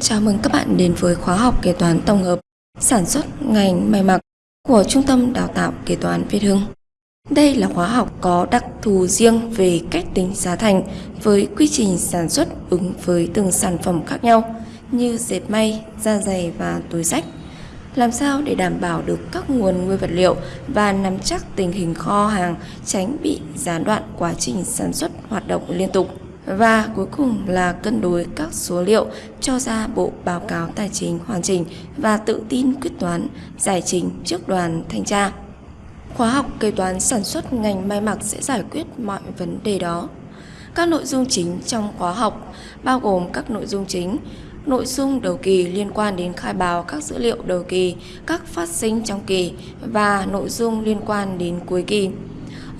chào mừng các bạn đến với khóa học kế toán tổng hợp sản xuất ngành may mặc của Trung tâm Đào tạo Kế toán Việt Hưng. Đây là khóa học có đặc thù riêng về cách tính giá thành với quy trình sản xuất ứng với từng sản phẩm khác nhau như dệt may, da dày và túi sách. Làm sao để đảm bảo được các nguồn nguyên vật liệu và nắm chắc tình hình kho hàng tránh bị gián đoạn quá trình sản xuất hoạt động liên tục. Và cuối cùng là cân đối các số liệu cho ra bộ báo cáo tài chính hoàn chỉnh và tự tin quyết toán giải trình trước đoàn thanh tra. Khóa học kế toán sản xuất ngành may mặc sẽ giải quyết mọi vấn đề đó. Các nội dung chính trong khóa học bao gồm các nội dung chính nội dung đầu kỳ liên quan đến khai báo các dữ liệu đầu kỳ, các phát sinh trong kỳ và nội dung liên quan đến cuối kỳ.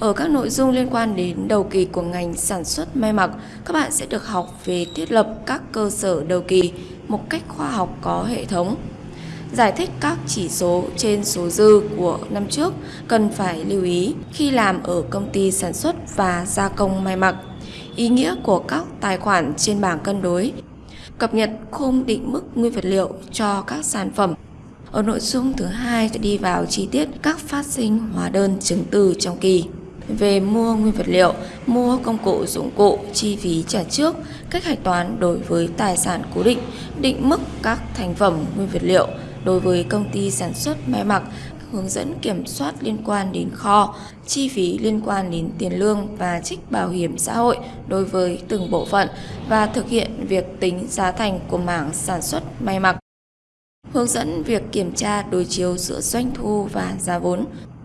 Ở các nội dung liên quan đến đầu kỳ của ngành sản xuất may mặc, các bạn sẽ được học về thiết lập các cơ sở đầu kỳ một cách khoa học có hệ thống. Giải thích các chỉ số trên số dư của năm trước cần phải lưu ý khi làm ở công ty sản xuất và gia công may mặc. Ý nghĩa của các tài khoản trên bảng cân đối cập nhật khung định mức nguyên vật liệu cho các sản phẩm. Ở nội dung thứ hai sẽ đi vào chi tiết các phát sinh hóa đơn chứng từ trong kỳ về mua nguyên vật liệu, mua công cụ dụng cụ, chi phí trả trước, cách hạch toán đối với tài sản cố định, định mức các thành phẩm nguyên vật liệu đối với công ty sản xuất may mặc, hướng dẫn kiểm soát liên quan đến kho, chi phí liên quan đến tiền lương và trích bảo hiểm xã hội đối với từng bộ phận và thực hiện việc tính giá thành của mảng sản xuất may mặc. Hướng dẫn việc kiểm tra đối chiếu giữa doanh thu và giá vốn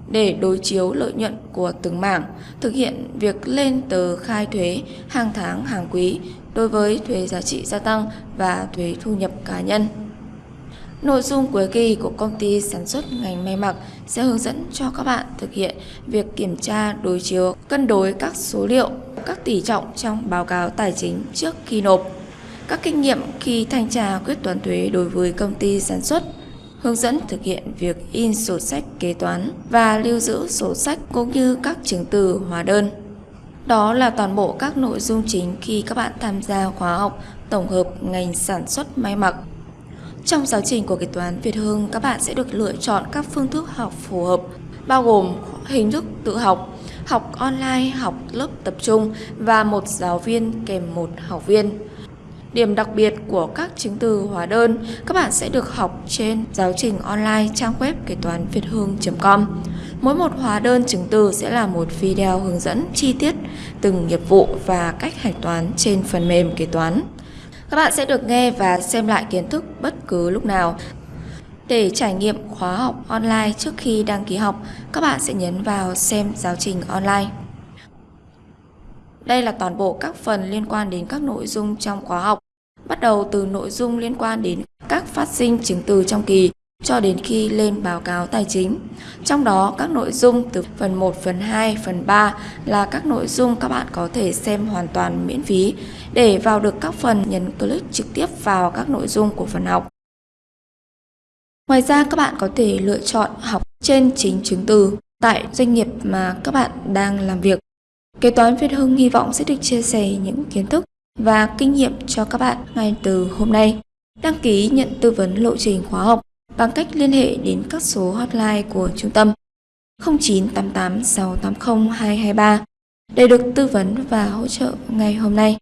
để đối chiếu lợi nhuận của từng mảng, thực hiện việc lên tờ khai thuế hàng tháng hàng quý đối với thuế giá trị gia tăng và thuế thu nhập cá nhân. Nội dung cuối kỳ của công ty sản xuất ngành may mặc sẽ hướng dẫn cho các bạn thực hiện việc kiểm tra đối chiếu, cân đối các số liệu, các tỷ trọng trong báo cáo tài chính trước khi nộp, các kinh nghiệm khi thanh tra quyết toán thuế đối với công ty sản xuất, hướng dẫn thực hiện việc in sổ sách kế toán và lưu giữ sổ sách cũng như các chứng từ hóa đơn. Đó là toàn bộ các nội dung chính khi các bạn tham gia khóa học tổng hợp ngành sản xuất may mặc. Trong giáo trình của kế toán Việt Hưng, các bạn sẽ được lựa chọn các phương thức học phù hợp, bao gồm hình thức tự học, học online, học lớp tập trung và một giáo viên kèm một học viên. Điểm đặc biệt của các chứng từ hóa đơn, các bạn sẽ được học trên giáo trình online trang web kế toán việt hương.com. Mỗi một hóa đơn chứng từ sẽ là một video hướng dẫn chi tiết từng nghiệp vụ và cách hạch toán trên phần mềm kế toán. Các bạn sẽ được nghe và xem lại kiến thức bất cứ lúc nào. Để trải nghiệm khóa học online trước khi đăng ký học, các bạn sẽ nhấn vào xem giáo trình online. Đây là toàn bộ các phần liên quan đến các nội dung trong khóa học bắt đầu từ nội dung liên quan đến các phát sinh chứng từ trong kỳ cho đến khi lên báo cáo tài chính. Trong đó các nội dung từ phần 1, phần 2, phần 3 là các nội dung các bạn có thể xem hoàn toàn miễn phí. Để vào được các phần nhấn click trực tiếp vào các nội dung của phần học. Ngoài ra các bạn có thể lựa chọn học trên chính chứng từ tại doanh nghiệp mà các bạn đang làm việc. Kế toán Việt Hưng hy vọng sẽ được chia sẻ những kiến thức và kinh nghiệm cho các bạn ngay từ hôm nay. Đăng ký nhận tư vấn lộ trình khóa học bằng cách liên hệ đến các số hotline của trung tâm 0988 680 223 để được tư vấn và hỗ trợ ngay hôm nay.